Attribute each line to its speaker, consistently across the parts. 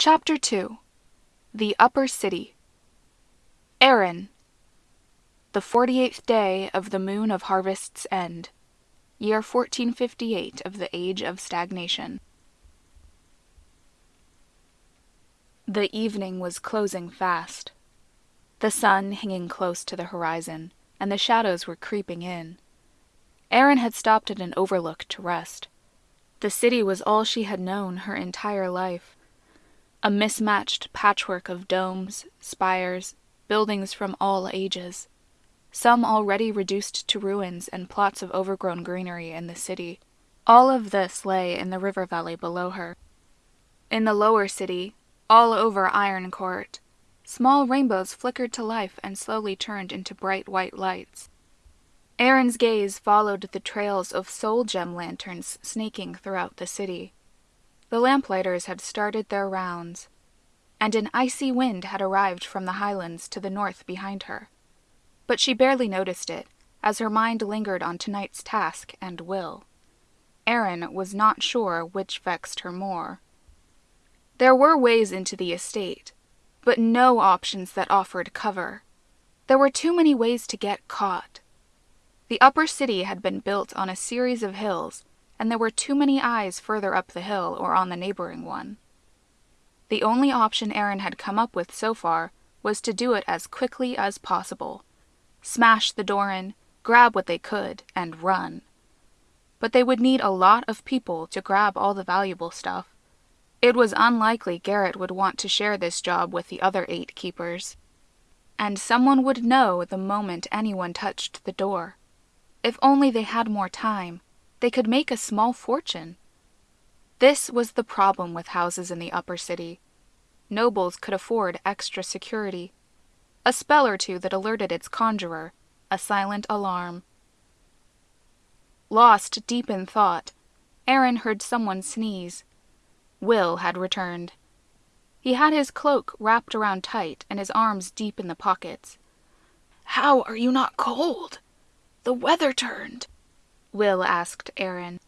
Speaker 1: Chapter 2 The Upper City Erin The forty eighth day of the moon of harvest's end, year 1458 of the age of stagnation. The evening was closing fast, the sun hanging close to the horizon, and the shadows were creeping in. Erin had stopped at an overlook to rest. The city was all she had known her entire life a mismatched patchwork of domes, spires, buildings from all ages, some already reduced to ruins and plots of overgrown greenery in the city. All of this lay in the river valley below her. In the lower city, all over Iron Court, small rainbows flickered to life and slowly turned into bright white lights. Erin's gaze followed the trails of soul gem lanterns snaking throughout the city. The lamplighters had started their rounds, and an icy wind had arrived from the highlands to the north behind her. But she barely noticed it, as her mind lingered on tonight's task and will. Erin was not sure which vexed her more. There were ways into the estate, but no options that offered cover. There were too many ways to get caught. The upper city had been built on a series of hills and there were too many eyes further up the hill or on the neighboring one. The only option Erin had come up with so far was to do it as quickly as possible smash the door in, grab what they could, and run. But they would need a lot of people to grab all the valuable stuff. It was unlikely Garrett would want to share this job with the other eight keepers. And someone would know the moment anyone touched the door. If only they had more time they could make a small fortune. This was the problem with houses in the upper city. Nobles could afford extra security. A spell or two that alerted its conjurer, a silent alarm. Lost deep in thought, Erin heard someone sneeze. Will had returned. He had his cloak wrapped around tight and his arms deep in the pockets.
Speaker 2: How are you not cold? The weather turned.
Speaker 1: Will asked Erin.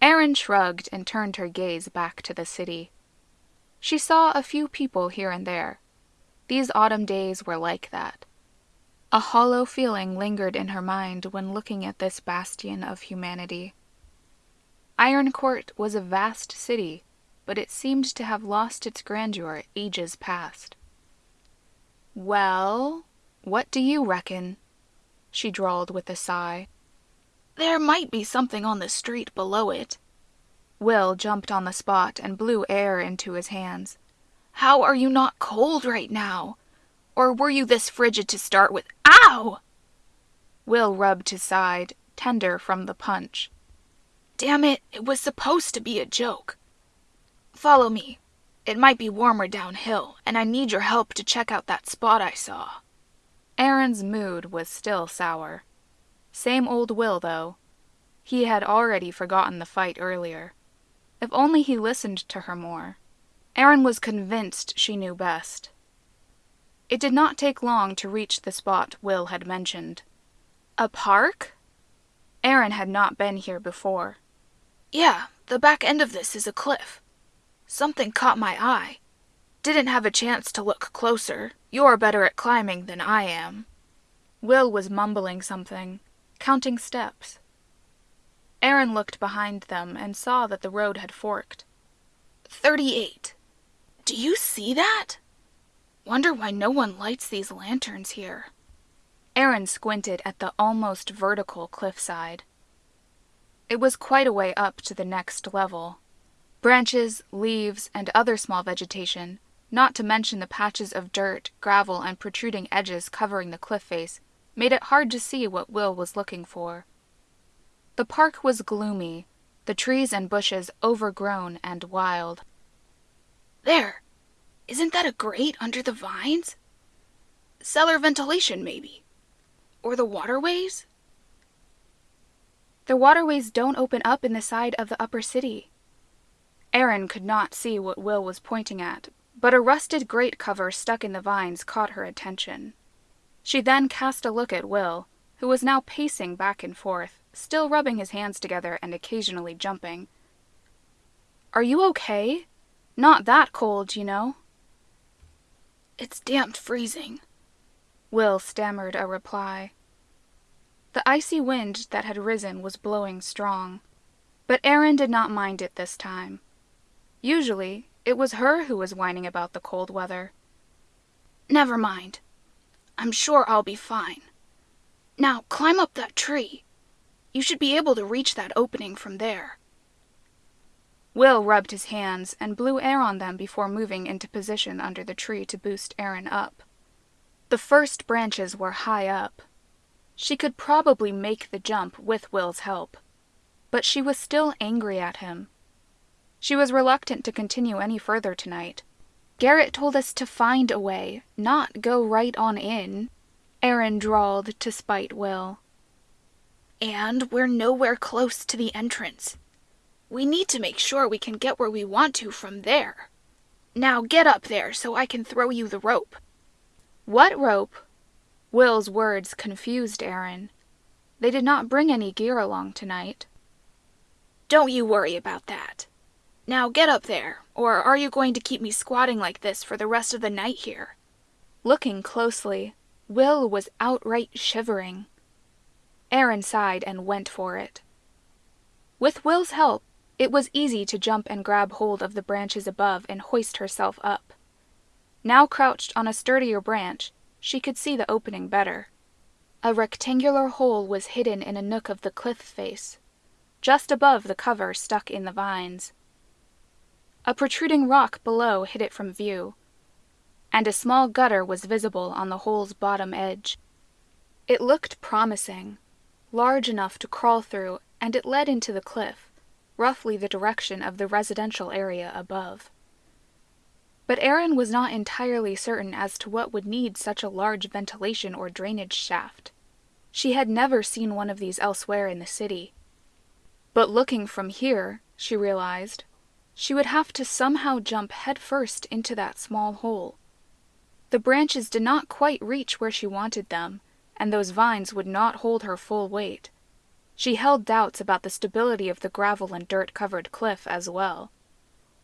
Speaker 1: Erin shrugged and turned her gaze back to the city. She saw a few people here and there. These autumn days were like that. A hollow feeling lingered in her mind when looking at this bastion of humanity. Iron Court was a vast city, but it seemed to have lost its grandeur ages past. Well, what do you reckon? she drawled with a sigh.
Speaker 2: There might be something on the street below it.
Speaker 1: Will jumped on the spot and blew air into his hands.
Speaker 2: How are you not cold right now? Or were you this frigid to start with? Ow!
Speaker 1: Will rubbed his side, tender from the punch.
Speaker 2: Damn it, it was supposed to be a joke. Follow me. It might be warmer downhill, and I need your help to check out that spot I saw.
Speaker 1: Erin's mood was still sour. Same old Will, though. He had already forgotten the fight earlier. If only he listened to her more. Erin was convinced she knew best. It did not take long to reach the spot Will had mentioned. A park? Erin had not been here before.
Speaker 2: Yeah, the back end of this is a cliff. Something caught my eye. Didn't have a chance to look closer. You're better at climbing than I am.
Speaker 1: Will was mumbling something counting steps. Erin looked behind them and saw that the road had forked.
Speaker 2: Thirty-eight. Do you see that? Wonder why no one lights these lanterns here.
Speaker 1: Erin squinted at the almost vertical cliffside. It was quite a way up to the next level. Branches, leaves, and other small vegetation, not to mention the patches of dirt, gravel, and protruding edges covering the cliff face, made it hard to see what Will was looking for. The park was gloomy, the trees and bushes overgrown and wild.
Speaker 2: There! Isn't that a grate under the vines? Cellar ventilation, maybe. Or the waterways?
Speaker 1: The waterways don't open up in the side of the upper city. Erin could not see what Will was pointing at, but a rusted grate cover stuck in the vines caught her attention. She then cast a look at Will, who was now pacing back and forth, still rubbing his hands together and occasionally jumping. Are you okay? Not that cold, you know.
Speaker 2: It's damp freezing.
Speaker 1: Will stammered a reply. The icy wind that had risen was blowing strong, but Erin did not mind it this time. Usually, it was her who was whining about the cold weather.
Speaker 2: Never mind. I'm sure I'll be fine. Now climb up that tree. You should be able to reach that opening from there.
Speaker 1: Will rubbed his hands and blew air on them before moving into position under the tree to boost Erin up. The first branches were high up. She could probably make the jump with Will's help, but she was still angry at him. She was reluctant to continue any further tonight. Garrett told us to find a way, not go right on in, Erin drawled to spite Will.
Speaker 2: And we're nowhere close to the entrance. We need to make sure we can get where we want to from there. Now get up there so I can throw you the rope.
Speaker 1: What rope? Will's words confused Erin. They did not bring any gear along tonight.
Speaker 2: Don't you worry about that. Now get up there, or are you going to keep me squatting like this for the rest of the night here?
Speaker 1: Looking closely, Will was outright shivering. Erin sighed and went for it. With Will's help, it was easy to jump and grab hold of the branches above and hoist herself up. Now crouched on a sturdier branch, she could see the opening better. A rectangular hole was hidden in a nook of the cliff face, just above the cover stuck in the vines. A protruding rock below hid it from view, and a small gutter was visible on the hole's bottom edge. It looked promising, large enough to crawl through, and it led into the cliff roughly the direction of the residential area above. But Erin was not entirely certain as to what would need such a large ventilation or drainage shaft. She had never seen one of these elsewhere in the city. But looking from here, she realized, she would have to somehow jump headfirst into that small hole. The branches did not quite reach where she wanted them, and those vines would not hold her full weight. She held doubts about the stability of the gravel and dirt covered cliff as well.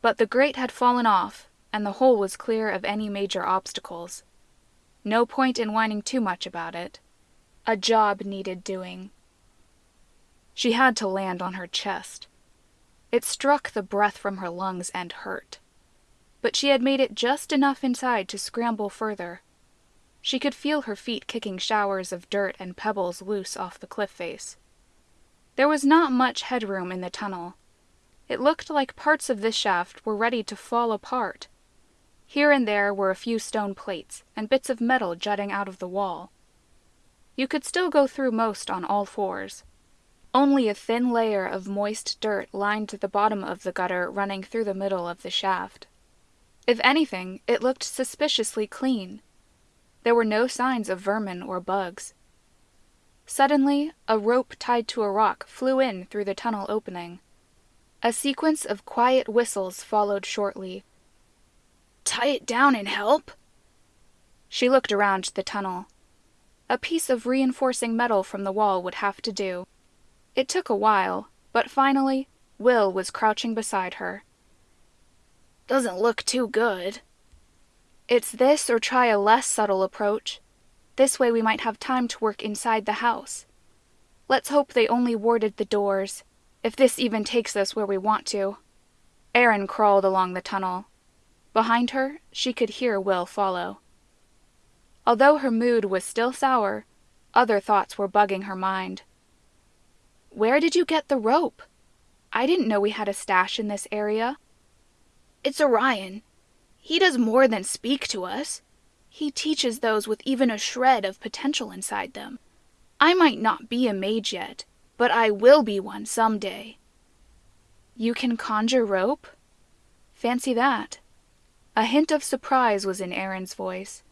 Speaker 1: But the grate had fallen off, and the hole was clear of any major obstacles. No point in whining too much about it. A job needed doing. She had to land on her chest. It struck the breath from her lungs and hurt. But she had made it just enough inside to scramble further. She could feel her feet kicking showers of dirt and pebbles loose off the cliff face. There was not much headroom in the tunnel. It looked like parts of this shaft were ready to fall apart. Here and there were a few stone plates and bits of metal jutting out of the wall. You could still go through most on all fours. Only a thin layer of moist dirt lined the bottom of the gutter running through the middle of the shaft. If anything, it looked suspiciously clean. There were no signs of vermin or bugs. Suddenly, a rope tied to a rock flew in through the tunnel opening. A sequence of quiet whistles followed shortly.
Speaker 2: Tie it down and help?
Speaker 1: She looked around the tunnel. A piece of reinforcing metal from the wall would have to do. It took a while, but finally, Will was crouching beside her.
Speaker 2: Doesn't look too good.
Speaker 1: It's this or try a less subtle approach. This way we might have time to work inside the house. Let's hope they only warded the doors, if this even takes us where we want to. Erin crawled along the tunnel. Behind her, she could hear Will follow. Although her mood was still sour, other thoughts were bugging her mind. Where did you get the rope? I didn't know we had a stash in this area.
Speaker 2: It's Orion. He does more than speak to us. He teaches those with even a shred of potential inside them. I might not be a mage yet, but I will be one some day.
Speaker 1: You can conjure rope? Fancy that. A hint of surprise was in Erin's voice.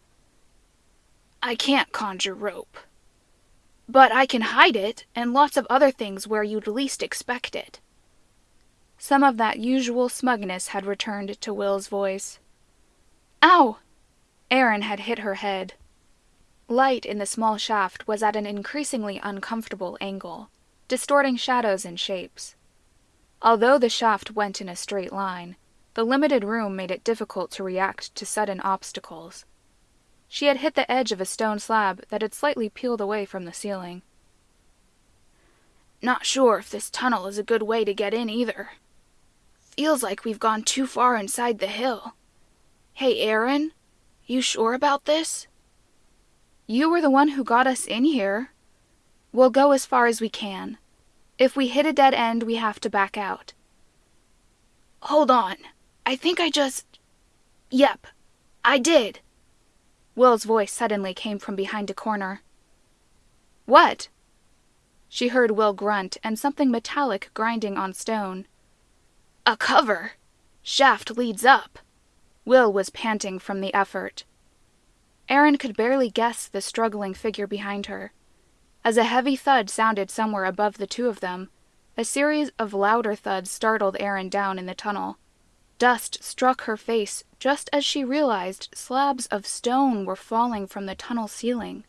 Speaker 2: I can't conjure rope. But I can hide it and lots of other things where you'd least expect it.
Speaker 1: Some of that usual smugness had returned to Will's voice.
Speaker 2: Ow!
Speaker 1: Erin had hit her head. Light in the small shaft was at an increasingly uncomfortable angle, distorting shadows and shapes. Although the shaft went in a straight line, The limited room made it difficult to react to sudden obstacles. She had hit the edge of a stone slab that had slightly peeled away from the ceiling.
Speaker 2: Not sure if this tunnel is a good way to get in either. Feels like we've gone too far inside the hill. Hey, Erin, you sure about this?
Speaker 1: You were the one who got us in here. We'll go as far as we can. If we hit a dead end, we have to back out.
Speaker 2: Hold on. I think I just. Yep, I did.
Speaker 1: Will's voice suddenly came from behind a corner. What? She heard Will grunt and something metallic grinding on stone.
Speaker 2: A cover. Shaft leads up.
Speaker 1: Will was panting from the effort. Erin could barely guess the struggling figure behind her. As a heavy thud sounded somewhere above the two of them, a series of louder thuds startled Erin down in the tunnel. Dust struck her face just as she realized slabs of stone were falling from the tunnel ceiling.